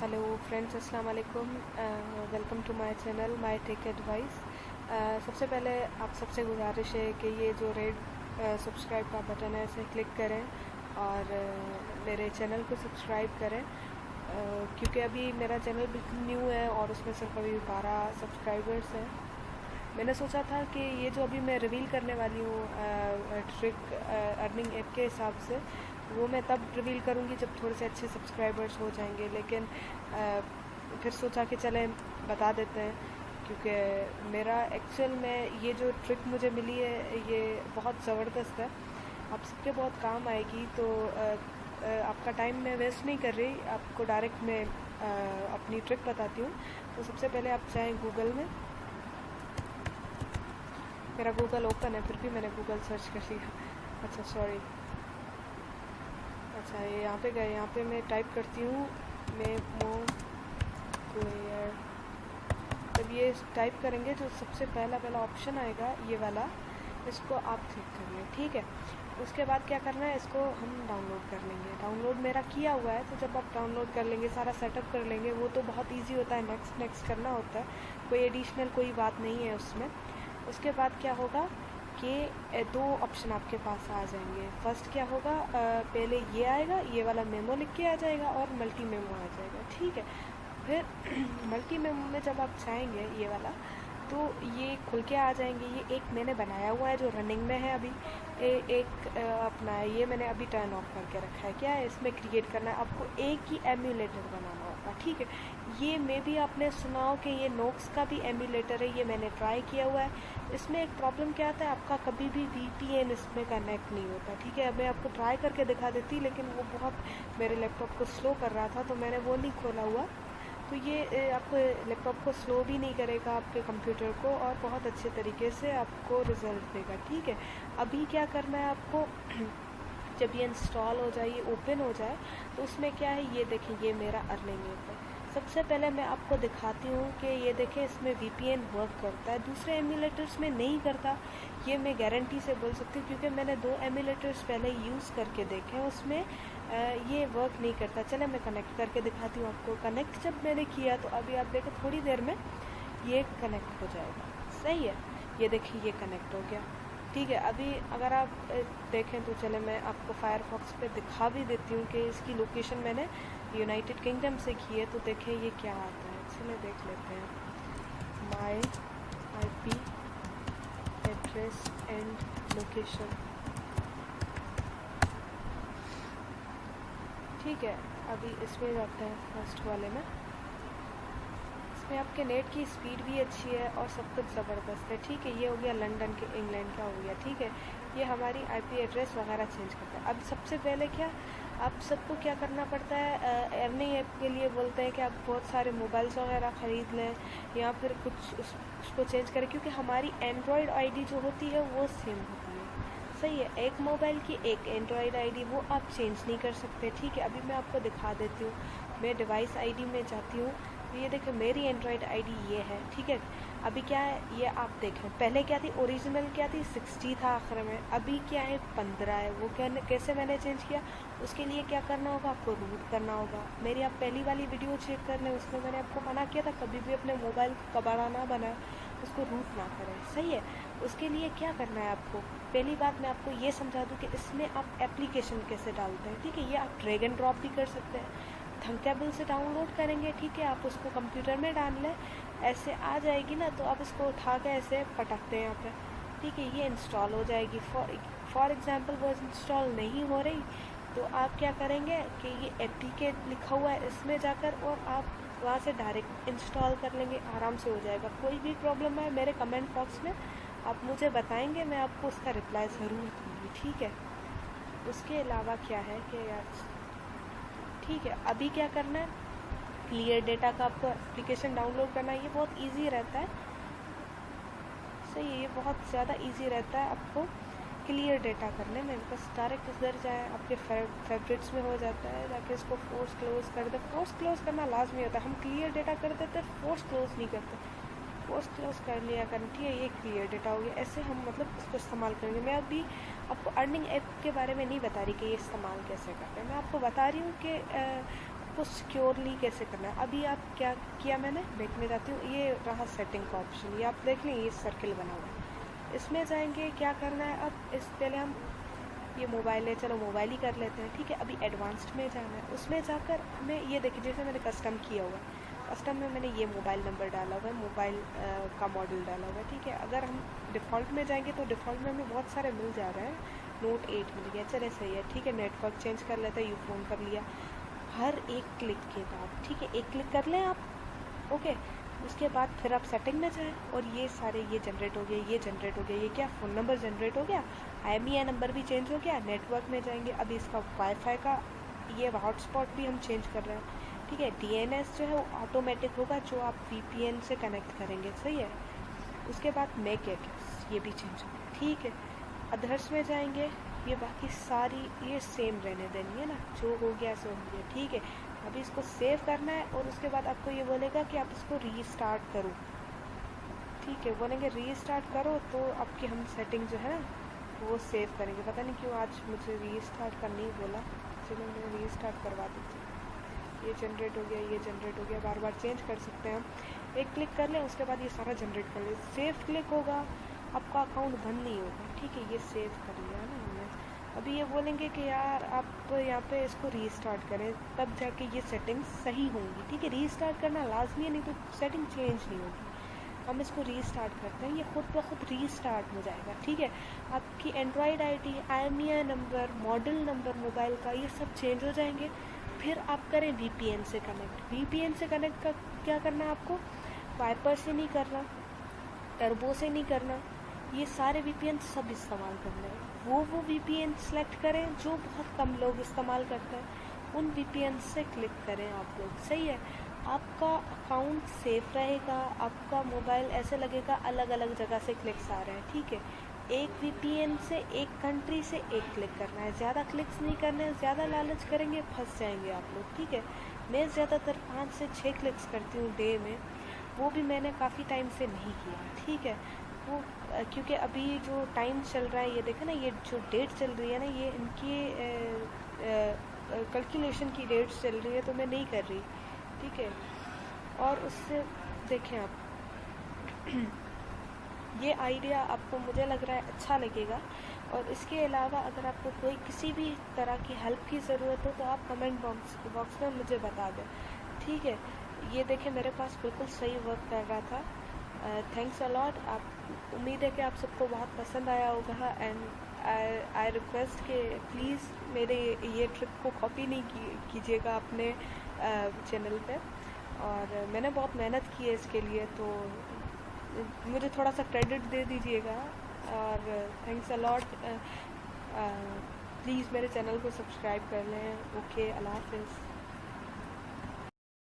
Hello friends अस्सलाम वालेकुम। Welcome to my channel my tech advice. सबसे पहले आप सबसे गुजारिश है कि ये जो रेड सब्सक्राइब का बटन है इसे क्लिक करें और uh, मेरे चैनल को सब्सक्राइब करें। uh, क्योंकि अभी मेरा चैनल बिल्कुल न्यू है और उसमें सिर्फ़ अभी बारह सब्सक्राइबर्स हैं। मैंने सोचा था कि ये जो अभी मैं रिवील करने वाली हूँ ट्रिक अर्निंग ऐप के हिसाब से वो मैं तब रिवील करूँगी जब थोड़े से अच्छे सब्सक्राइबर्स हो जाएँगे। लेकिन आ, फिर सोचा कि चलें बता देते हैं क्योंकि मेरा एक्चुअल में ये जो ट्रिक मुझे मिली है ये बहुत ज़बरदस्त है। आप सबके बहुत काम आएगी तो आ, आ, आपका टाइम मैं वेस्ट नहीं कर रही। आपको डायरेक्ट मैं आ, अपनी ट्रिक बताती हूँ। तो सबसे पहले आप चाहें गूगल में। मेरा गूगल ओपन है फिर भी मैंने गूगल सर्च कर लिया। अच्छा सॉरी अच्छा ये यहाँ पे गए, यहाँ पे मैं टाइप करती हूँ, मैं मेमो क्लियर जब ये टाइप करेंगे जो सबसे पहला पहला ऑप्शन आएगा ये वाला, इसको आप क्लिक करिए, ठीक है? उसके बाद क्या करना है, इसको हम डाउनलोड कर लेंगे। डाउनलोड मेरा किया हुआ है तो जब आप डाउनलोड कर लेंगे, सारा सेटअप कर लेंगे, वो तो बहुत इजी होता है नेक्स्ट नेक्स्ट करना होता है। कोई एडिशनल कोई बात नहीं है उसमें। उसके बाद क्या होगा कि दो ऑप्शन आपके पास आ जाएँगे। फ़र्स्ट क्या होगा? पहले ये आएगा ये वाला मेमो लिख के आ जाएगा और मल्टी मेमो आ जाएगा ठीक है? फिर मल्टी मेमो में जब आप चाहेंगे ये वाला तो ये खुल के आ जाएँगे। ये एक मैंने बनाया हुआ है जो रनिंग में है अभी। ए, एक अपना ये मैंने अभी टर्न ऑफ़ करके रखा है। क्या है? इसमें क्रिएट करना है। आपको एक ही एम्यूलेटर बनाना होगा ठीक है? ये मे भी आपने सुना हो कि ये नोक्स का भी एम्यूलेटर है, ये मैंने ट्राई किया हुआ है। इसमें एक प्रॉब्लम क्या आता है आपका कभी भी वी इसमें कनेक्ट नहीं होता, ठीक है? मैं आपको ट्राई करके दिखा देती, लेकिन वो बहुत मेरे लैपटॉप को स्लो कर रहा था तो मैंने वो नहीं खोला हुआ। तो ये आपको लैपटॉप को स्लो भी नहीं करेगा आपके कंप्यूटर को, और बहुत अच्छे तरीके से आपको रिज़ल्ट देगा, ठीक है? अभी क्या करना है आपको, जब ये इंस्टॉल हो जाए, ये ओपन हो जाए तो उसमें क्या है, ये देखें, ये मेरा अर्निंग है। सबसे पहले मैं आपको दिखाती हूँ कि ये देखें, इसमें वीपीएन वर्क करता है। दूसरे एमुलेटर्स में नहीं करता, ये मैं गारंटी से बोल सकती हूँ, क्योंकि मैंने दो एमुलेटर्स पहले यूज़ करके देखे उसमें ये वर्क नहीं करता। चले, मैं कनेक्ट करके दिखाती हूँ आपको। कनेक्ट जब मैंने किया तो अभी आप देखें, थोड़ी देर में ये कनेक्ट हो जाएगा। सही है? ये देखिए, ये कनेक्ट हो गया। ठीक है, अभी अगर आप देखें तो चले, मैं आपको फायरफॉक्स पे दिखा भी देती हूँ कि इसकी लोकेशन मैंने यूनाइटेड किंगडम से की है तो देखें ये क्या आता है। चले देख लेते हैं। My I P address and location ठीक है, अभी इसमें जाते हैं फ़र्स्ट वाले में। इसमें आपके नेट की स्पीड भी अच्छी है और सब कुछ ज़बरदस्त है। ठीक है, ये हो गया लंदन के इंग्लैंड का हो गया। ठीक है, ये हमारी आईपी एड्रेस वगैरह चेंज करता है। अब सबसे पहले क्या? आप सबको क्या करना पड़ता है? अर्निंग ऐप के लिए बोलते हैं कि आप बहुत सारे मोबाइल्स वगैरह ख़रीद लें या फिर कुछ उस, उसको चेंज करें क्योंकि हमारी एंड्रॉयड आईडी जो होती है वो सेम होती है। सही है एक मोबाइल की एक एंड्रॉयड आईडी वो आप चेंज नहीं कर सकते। ठीक है अभी मैं आपको दिखा देती हूँ। मैं डिवाइस आईडी में जाती हूँ। ये देखें मेरी एंड्रॉयड आईडी ये है ठीक है? अभी क्या है, ये आप देखें पहले क्या थी ओरिजिनल क्या थी? सिक्सटी था आखिर में। अभी क्या है, पंद्रह है। वो क्या कैसे मैंने चेंज किया? उसके लिए क्या करना होगा, आपको रूट करना होगा। मेरी आप पहली वाली वीडियो चेक कर लें, उसमें मैंने आपको मना किया था, कभी भी अपने मोबाइल कबाड़ा ना बनाए, उसको रूट ना करें। सही है? उसके लिए क्या करना है आपको? पहली बात मैं आपको ये समझा दूँ कि इसमें आप एप्लीकेशन कैसे डालते हैं। ठीक है, ये आप ड्रैग एंड ड्रॉप भी कर सकते हैं। थंकेबल से डाउनलोड करेंगे, ठीक है, आप उसको कंप्यूटर में डाल लें। ऐसे आ जाएगी ना तो आप इसको उठा के ऐसे पटकते हैं यहाँ पे। ठीक है, ये इंस्टॉल हो जाएगी। फॉर एग्ज़ाम्पल वो इंस्टॉल नहीं हो रही तो आप क्या करेंगे कि ये एप्लीकेट लिखा हुआ है इसमें जाकर और आप वहाँ से डायरेक्ट इंस्टॉल कर लेंगे, आराम से हो जाएगा। कोई भी प्रॉब्लम है, मेरे कमेंट बॉक्स में आप मुझे बताएँगे, मैं आपको उसका रिप्लाई ज़रूर दूँगी, ठीक है? उसके अलावा क्या है कि यार, ठीक है, अभी क्या करना है? क्लियर डेटा का आपको एप्लीकेशन डाउनलोड करना ये बहुत इजी रहता है। सही है, ये बहुत ज़्यादा इजी रहता है आपको क्लियर डेटा करने में बस डायरेक्ट उधर जाए, आपके फेवरेट्स में हो जाता है जाके इसको फोर्स क्लोज कर दे। फोर्स क्लोज करना लाजमी होता है। हम क्लियर डेटा कर देते फोर्स क्लोज नहीं करते। फोर्स क्लोज कर लिया कर ठीक है, ये क्लियर डेटा हो गया। ऐसे हम मतलब इसको इस्तेमाल करेंगे। मैं अभी आपको अर्निंग ऐप के बारे में नहीं बता रही कि ये इस्तेमाल कैसे करते हैं। मैं आपको बता रही हूँ कि इसको सिक्योरली कैसे करना है? अभी आप क्या किया मैंने? देखने जाती हूँ। ये रहा सेटिंग का ऑप्शन ये आप देख लें, ये सर्किल बना हुआ है। इसमें जाएँगे, क्या करना है? अब इस, पहले हम ये मोबाइल है चलो मोबाइल ही कर लेते हैं। ठीक है, अभी एडवांस्ड में जाना है। उसमें जाकर हमें ये देखिए, जैसे मैंने कस्टम किया हुआ कस्टम में मैंने ये मोबाइल नंबर डाला हुआ है। मोबाइल का मॉडल डाला हुआ है। ठीक है, अगर हम डिफ़ॉल्ट में जाएँगे तो डिफ़ॉल्ट में हमें बहुत सारे मिल जा रहे हैं। नोट एट मिल गया। चले सही है। ठीक है नेटवर्क चेंज कर लेते हैं। यू फ़ोन कर लिया। हर एक क्लिक के बाद, ठीक है, एक क्लिक कर लें आप, ओके, उसके बाद फिर आप सेटिंग में जाएँ और ये सारे ये जनरेट हो गया ये जनरेट हो गया ये क्या, फ़ोन नंबर जनरेट हो गया? आई नंबर भी चेंज हो गया, नेटवर्क में जाएँगे अभी इसका वाईफाई का, ये हॉटस्पॉट भी हम चेंज कर रहे हैं, ठीक है डीएनएस जो है वो ऑटोमेटिक होगा, जो आप वीपीएन से कनेक्ट करेंगे, सही है? उसके बाद मेक एड्रेस, ये भी चेंज हो गया, ठीक है अधर्स में जाएँगे ये बाकी सारी, ये सेम रहने देनी है ना। जो हो गया, सो हो गया, ठीक है। अभी इसको सेव करना है और उसके बाद आपको ये बोलेगा कि आप इसको रीस्टार्ट करो। ठीक है, बोलेंगे रीस्टार्ट करो तो आपकी हम सेटिंग जो है ना, वो सेव करेंगे। पता नहीं क्यों आज मुझे रीस्टार्ट करने ही बोला। चलो मैं रीस्टार्ट करवा देती हूँ। ये जनरेट हो गया, ये जनरेट हो गया। बार बार चेंज कर सकते हैं हम। एक क्लिक कर लें, उसके बाद ये सारा जनरेट कर ले। सेव क्लिक होगा, आपका अकाउंट बंद नहीं होगा। ठीक है, ये सेव कर लिया ना। अभी ये बोलेंगे कि यार आप यहाँ पे इसको रीस्टार्ट करें, तब जाके ये सेटिंग सही होंगी। ठीक है रीस्टार्ट करना लाजमी है, नहीं तो सेटिंग चेंज नहीं होगी। हम इसको रीस्टार्ट करते हैं, ये खुद ब खुद रीस्टार्ट हो जाएगा। ठीक है, आपकी android ID I number model number mobile का ये सब चेंज हो जाएँगे। फिर आप करें वीपीएन से कनेक्ट वीपीएन से कनेक्ट का क्या करना है आपको? वाइपर से नहीं करना टर्बो से नहीं करना। ये सारे वी सब इस्तेमाल करना है। वो वो वीपीएन सेलेक्ट करें, जो बहुत कम लोग इस्तेमाल करते हैं, उन वीपीएन से क्लिक करें आप लोग। सही है। आपका अकाउंट सेफ़ रहेगा, आपका मोबाइल ऐसे लगेगा अलग अलग जगह से क्लिक्स आ रहे हैं, ठीक है? एक वीपीएन से एक कंट्री से एक क्लिक करना है। ज़्यादा क्लिक्स नहीं करने हैं ज़्यादा लालच करेंगे, फंस जाएँगे आप लोग, ठीक है? मैं ज़्यादातर पाँच से छः क्लिक्स करती हूँ डे में। वो भी मैंने काफ़ी टाइम से नहीं किया, ठीक है? वो क्योंकि अभी जो टाइम चल रहा है, ये देखें ना, ये जो डेट चल रही है ना, ये इनकी कैलकुलेशन की डेट चल रही है तो मैं नहीं कर रही, ठीक है? और उससे देखें आप। ये आइडिया आपको मुझे लग रहा है अच्छा लगेगा, और इसके अलावा अगर आपको कोई किसी भी तरह की हेल्प की ज़रूरत हो तो आप कमेंट बॉक्स बॉक्स में मुझे बता दें, ठीक है? ये देखें, मेरे पास बिल्कुल सही वर्क कर रहा था। थैंक्स अलॉट आप, उम्मीद है कि आप सबको बहुत पसंद आया होगा एंड आई रिक्वेस्ट कि प्लीज़ मेरे ये ट्रिप को कॉपी नहीं कीजिएगा अपने चैनल पे। और मैंने बहुत मेहनत की है इसके लिए तो मुझे थोड़ा सा क्रेडिट दे दीजिएगा। और थैंक्स अलॉट प्लीज़ मेरे चैनल को सब्सक्राइब कर लें। ओके अल्लाह हाफिज़